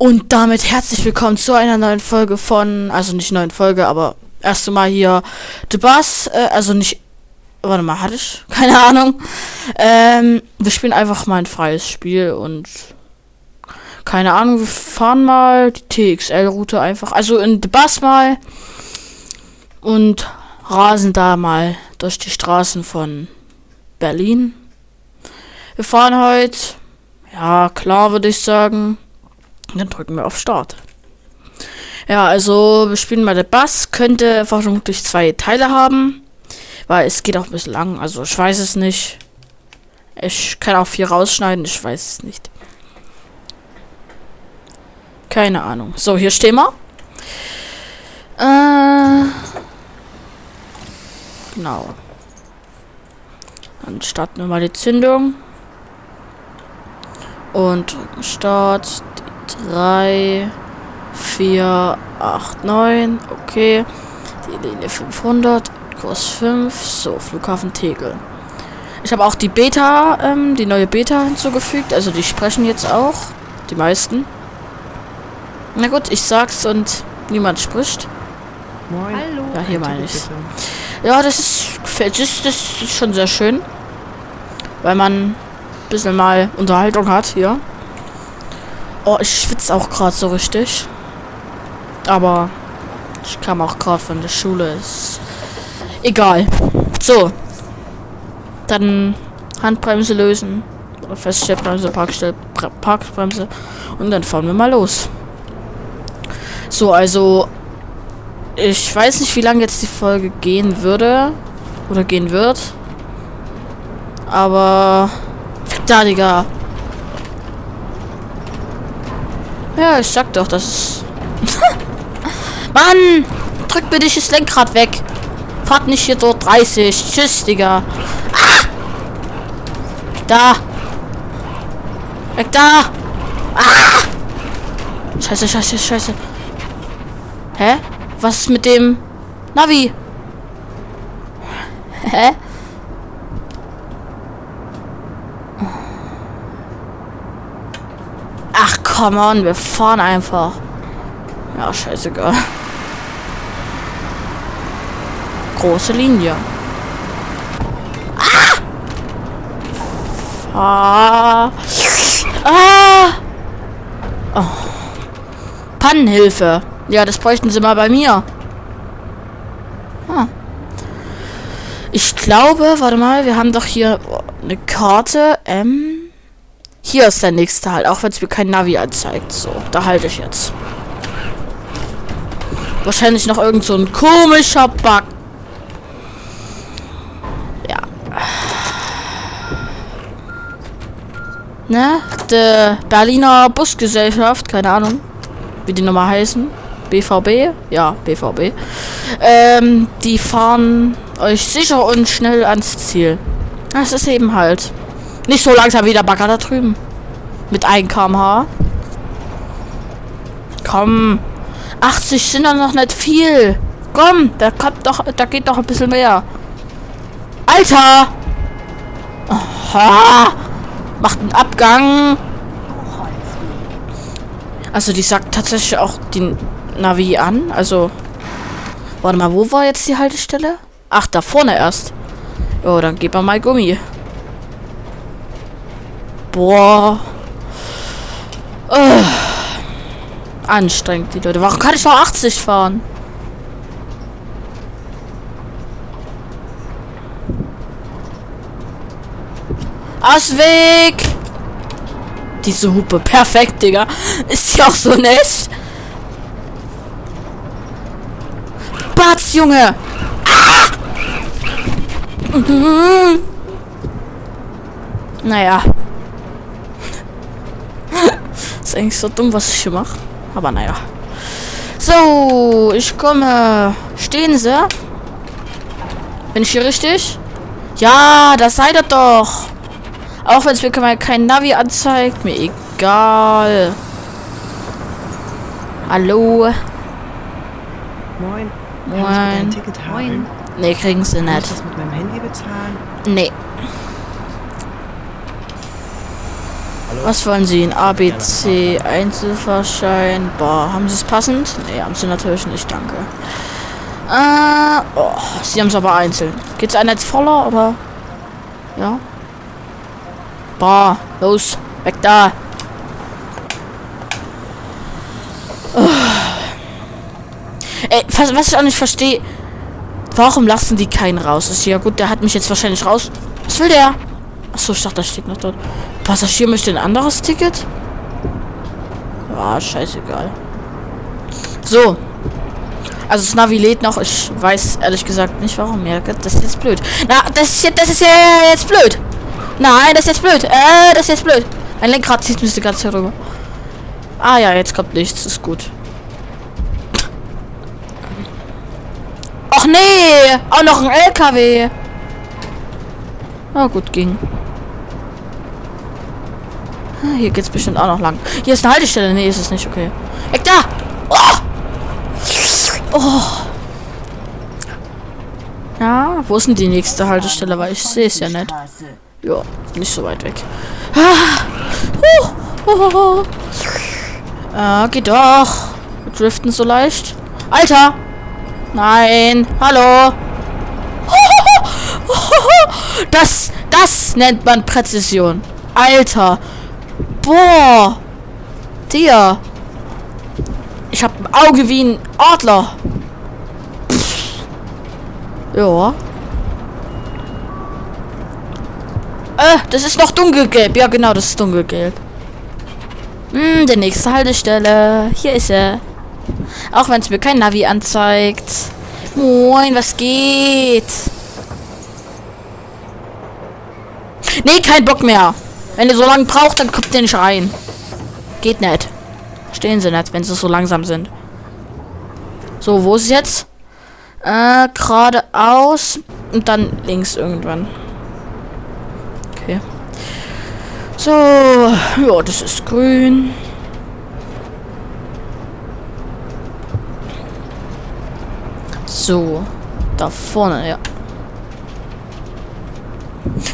Und damit herzlich willkommen zu einer neuen Folge von, also nicht neuen Folge, aber erste Mal hier The Bus, äh, also nicht, warte mal, hatte ich? Keine Ahnung. Ähm, wir spielen einfach mal ein freies Spiel und keine Ahnung, wir fahren mal die TXL-Route einfach, also in The Bus mal und rasen da mal durch die Straßen von Berlin. Wir fahren heute, ja klar würde ich sagen, dann drücken wir auf Start. Ja, also wir spielen mal der Bass. Könnte vermutlich zwei Teile haben. Weil es geht auch ein bisschen lang. Also ich weiß es nicht. Ich kann auch viel rausschneiden. Ich weiß es nicht. Keine Ahnung. So, hier stehen wir. Äh, genau. Dann starten wir mal die Zündung. Und Start. 3, 4, 8, 9. Okay. Die Linie 500. Kurs 5. So, Flughafen Tegel. Ich habe auch die Beta, ähm, die neue Beta hinzugefügt. Also die sprechen jetzt auch. Die meisten. Na gut, ich sag's und niemand spricht. Moin. Hallo. Ja, hier meine ich. Ja, das ist, das ist, das ist schon sehr schön. Weil man ein bisschen mal Unterhaltung hat hier. Oh, ich schwitze auch gerade so richtig. Aber ich kam auch gerade von der Schule. Ist egal. So. Dann Handbremse lösen. Feststellbremse, Parkstell, Bre- Parkbremse. Und dann fahren wir mal los. So, also ich weiß nicht, wie lange jetzt die Folge gehen würde. Oder gehen wird. Aber. Da, Digga. Ja, ich sag doch, das ist. Mann! Drück bitte das Lenkrad weg. Fahrt nicht hier dort 30. Tschüss, Digga. Ah! Da. Weg da. Ah! Scheiße, scheiße, scheiße. Hä? Was ist mit dem Navi? Hä? Ach, come on, wir fahren einfach. Ja, scheißegal. Große Linie. Ah! Ah! Oh. Pannenhilfe. Ja, das bräuchten sie mal bei mir. Ah. Ich glaube, warte mal, wir haben doch hier eine Karte. Ähm. Hier ist der nächste halt, auch wenn es mir kein Navi anzeigt. So, da halte ich jetzt. Wahrscheinlich noch irgend so ein komischer Bug. Ja. Ne? Der Berliner Busgesellschaft, keine Ahnung, wie die nochmal heißen. BVB? Ja, BVB. Ähm, die fahren euch sicher und schnell ans Ziel. Das ist eben halt. Nicht so langsam wie der Bagger da drüben. Mit 1 km/h. Komm. 80 sind doch noch nicht viel. Komm, da kommt doch, da geht doch ein bisschen mehr. Alter! Aha! Macht einen Abgang. Also die sagt tatsächlich auch die Navi an. Also. Warte mal, wo war jetzt die Haltestelle? Ach, da vorne erst. Jo, dann gib mal Gummi. Boah. Äh. Anstrengend, die Leute. Warum kann ich nur 80 fahren? Ausweg! Diese Hupe. Perfekt, Digga. Ist ja auch so nett. Batz, Junge! Ah! Mhm. Naja. Ist eigentlich so dumm, was ich hier mache. Aber naja. So, ich komme. Stehen Sie? Bin ich hier richtig? Ja, das seid ihr doch. Auch wenn es mir kein- Navi anzeigt. Mir egal. Hallo? Moin. Moin. Moin. Nee, kriegen sie Kann ich nicht. das mit meinem Handy bezahlen? Nee. Hallo, Was wollen Sie? Ein ABC Einzelfahrschein? Boah, haben Sie es passend? Nee, haben Sie natürlich nicht, danke. Äh, oh, Sie haben es aber einzeln. Geht's einer jetzt voller oder? Ja. Boah, los, weg da. Oh. Ey, was, was ich auch nicht verstehe, warum lassen die keinen raus? Ist ja gut, der hat mich jetzt wahrscheinlich raus. Was will der? Achso, ich dachte, da steht noch dort. Passagier möchte ein anderes Ticket? Ah, scheißegal. So. Also das Navi lädt noch. Ich weiß ehrlich gesagt nicht, warum. Ja, das ist jetzt blöd. Na, das ist jetzt, das ist ja jetzt blöd. Nein, das ist jetzt blöd. Äh, das ist jetzt blöd. Mein Lenkrad zieht mich die ganze Zeit rüber. Ah ja, jetzt kommt nichts. Ist gut. Ach nee! Auch noch ein LKW. Oh, gut, ging. Ah, hier geht's bestimmt auch noch lang. Hier ist eine Haltestelle. Nee, ist es nicht. Okay. Weg da! Oh! oh. Ja, wo ist denn die nächste Haltestelle? Weil ich sehe es ja nicht. Ja, nicht so weit weg. Ah. Uh. Oh. Ah, geht doch. Wir driften so leicht. Alter! Nein! Hallo! Das, das nennt man Präzision. Alter! Boah! Dir! Ich hab ein Auge wie ein Adler. Pff. Ja. Äh, das ist noch dunkelgelb. Ja, genau, das ist dunkelgelb. Hm, der nächste Haltestelle. Hier ist er. Auch wenn es mir kein Navi anzeigt. Moin, was geht? Nee, kein Bock mehr. Wenn ihr so lange braucht, dann kommt ihr nicht rein. Geht nicht. Stehen sie nicht, wenn sie so langsam sind. So, wo ist es jetzt? Äh, geradeaus und dann links irgendwann. Okay. So, ja, das ist grün. So, da vorne, ja.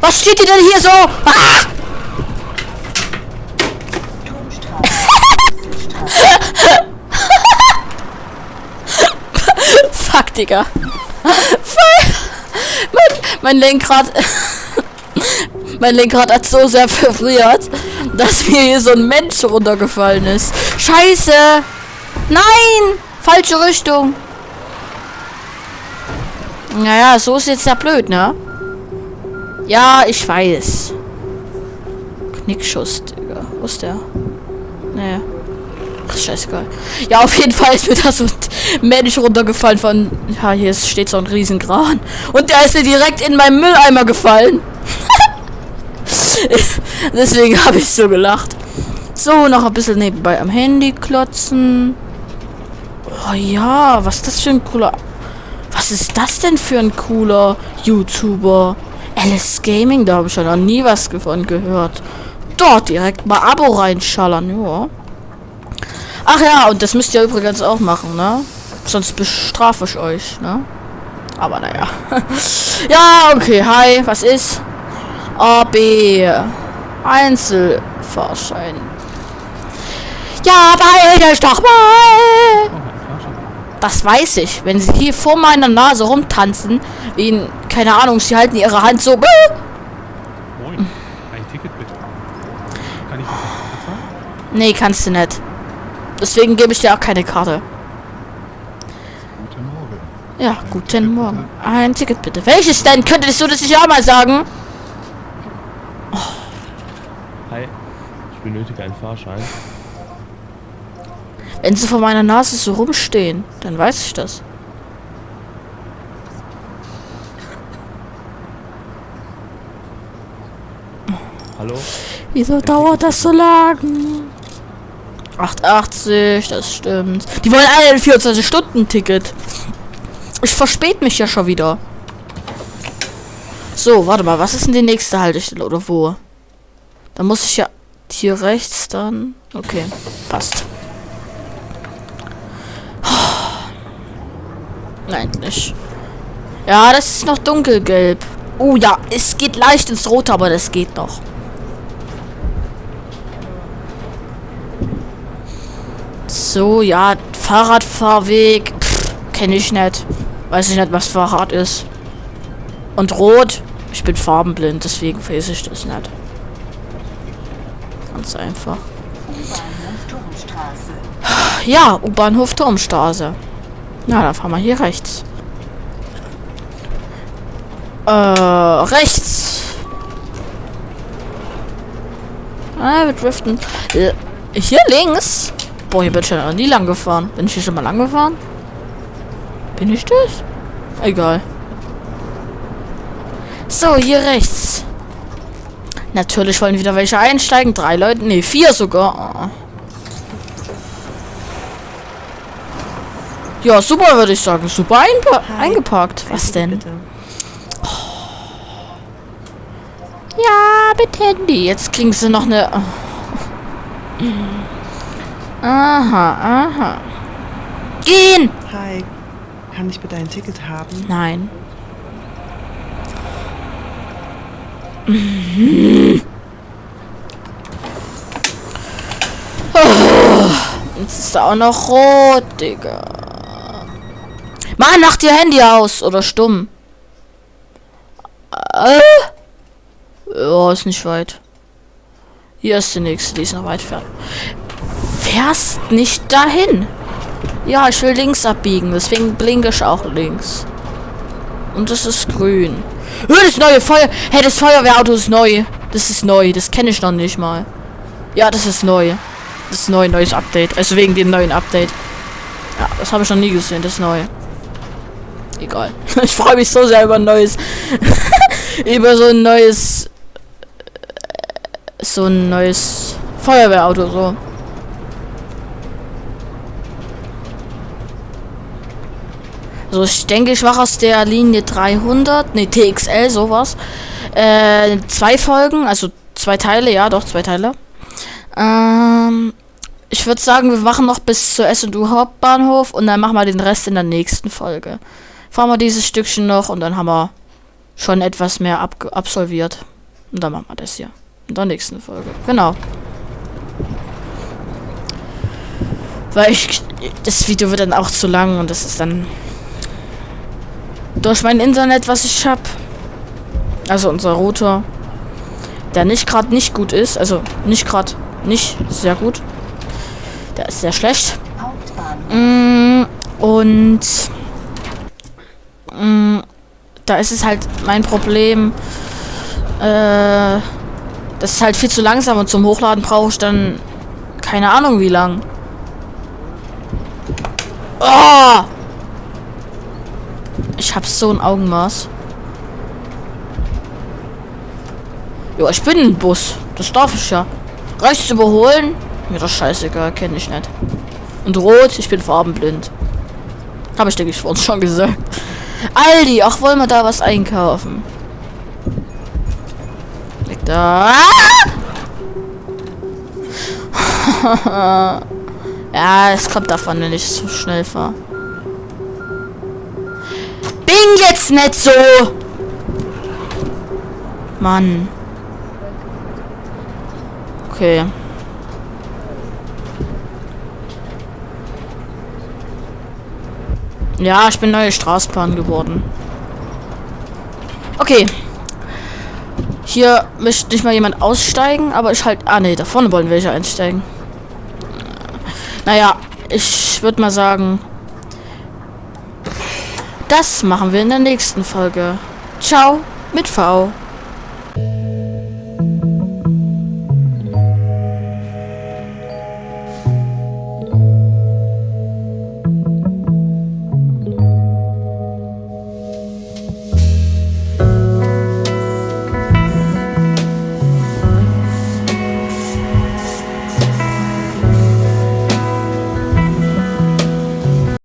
Was steht dir denn hier so? Ah! Fuck, Digga. mein, mein Lenkrad. mein Lenkrad hat so sehr verfriert, dass mir hier so ein Mensch runtergefallen ist. Scheiße! Nein! Falsche Richtung. Naja, so ist jetzt ja blöd, ne? Ja, ich weiß. Knickschuss, Digga. Wo ist der? Nee. Scheißegal. Ja, auf jeden Fall ist mir das so Mensch runtergefallen von... Ja, hier steht so ein Riesengran. Und der ist mir direkt in meinen Mülleimer gefallen. Deswegen habe ich so gelacht. So, noch ein bisschen nebenbei am Handy klotzen. Oh ja, was ist das für ein cooler... Was ist das denn für ein cooler YouTuber? Alice Gaming, da habe ich ja noch nie was davon gehört. Dort direkt mal Abo reinschallern, ja. Ach ja, und das müsst ihr übrigens auch machen, ne? Sonst bestrafe ich euch, ne? Aber naja. ja, okay, hi, was ist? AB. Einzelfahrschein. Ja, beeil dich doch mal! Das weiß ich. Wenn sie hier vor meiner Nase rumtanzen, wie, keine Ahnung, sie halten ihre Hand so. Moin. Ein Ticket bitte. Kann ich das bezahlen? Nee, kannst du nicht. Deswegen gebe ich dir auch keine Karte. Guten Morgen. Ja, guten Morgen. Ein Ticket bitte. Welches denn? Könntest du das nicht auch mal sagen? Oh. Hi. Ich benötige einen Fahrschein. Wenn sie vor meiner Nase so rumstehen, dann weiß ich das. Hallo? Wieso dauert das so lang? 880, das stimmt. Die wollen alle ein 24-Stunden-Ticket. Ich verspäte mich ja schon wieder. So, warte mal, was ist denn die nächste Haltestelle oder wo? Da muss ich ja hier rechts dann. Okay, passt. Nein, nicht. Ja, das ist noch dunkelgelb. Oh ja, es geht leicht ins Rote, aber das geht noch. So, ja, Fahrradfahrweg. Kenne ich nicht. Weiß ich nicht, was Fahrrad ist. Und rot. Ich bin farbenblind, deswegen weiß ich das nicht. Ganz einfach. Ja, U-Bahnhof Turmstraße. Na, dann fahren wir hier rechts. Äh, rechts. Ah, wir driften. Äh, Hier links. Boah, hier bin ich ja noch nie lang gefahren. Bin ich hier schon mal lang gefahren? Bin ich das? Egal. So, hier rechts. Natürlich wollen wieder welche einsteigen. Drei Leute. Nee, vier sogar. Oh. Ja, super, würde ich sagen. Super einpa Hi. eingepackt. Was denn? Bitte. Ja, bitte Handy. Jetzt kriegen sie noch eine. Aha, aha. Gehen! Hi. Kann ich bitte ein Ticket haben? Nein. Oh, Jetzt ist da auch noch rot, Digga. Mann, mach dir Handy aus oder stumm. Äh? Ja, ist nicht weit. Hier ist die nächste, die ist noch weit fern. Fährst nicht dahin. Ja, ich will links abbiegen, deswegen blinke ich auch links. Und das ist grün. Hör, das neue Feuer. Hey, das Feuerwehrauto ist neu. Das ist neu. Das kenne ich noch nicht mal. Ja, das ist neu. Das ist neu, neues Update. Also wegen dem neuen Update. Ja, das habe ich noch nie gesehen. Das ist neu. Egal. Ich freue mich so sehr über ein neues. über so ein neues. So ein neues Feuerwehrauto. So. Also ich denke, ich mache aus der Linie 300, ne TXL sowas, äh, zwei Folgen, also zwei Teile, ja, doch zwei Teile. Ähm, ich würde sagen, wir machen noch bis zur S&U Hauptbahnhof und dann machen wir den Rest in der nächsten Folge. Fahren wir dieses Stückchen noch und dann haben wir schon etwas mehr abge- absolviert. Und dann machen wir das hier. In der nächsten Folge. Genau. Weil ich, das Video wird dann auch zu lang und das ist dann durch mein Internet, was ich hab, also unser Router, der nicht gerade nicht gut ist, also nicht gerade nicht sehr gut, der ist sehr schlecht. Mm, und mm, da ist es halt mein Problem, äh, das ist halt viel zu langsam und zum Hochladen brauche ich dann keine Ahnung wie lang. Oh! Hab so ein Augenmaß. Jo, ich bin ein Bus. Das darf ich ja. Rechts überholen? Mir das scheißegal, kenne ich nicht. Und rot, ich bin farbenblind. Habe ich, denke ich, vorhin schon gesagt. Aldi, ach, wollen wir da was einkaufen? Weg da. Ja, es kommt davon, wenn ich zu schnell fahre. Bin jetzt nicht so! Mann. Okay. Ja, ich bin neue Straßenbahn geworden. Okay. Hier möchte nicht mal jemand aussteigen, aber ich halt... Ah, nee, da vorne wollen welche einsteigen. Naja, ich würde mal sagen... Das machen wir in der nächsten Folge. Ciao mit V.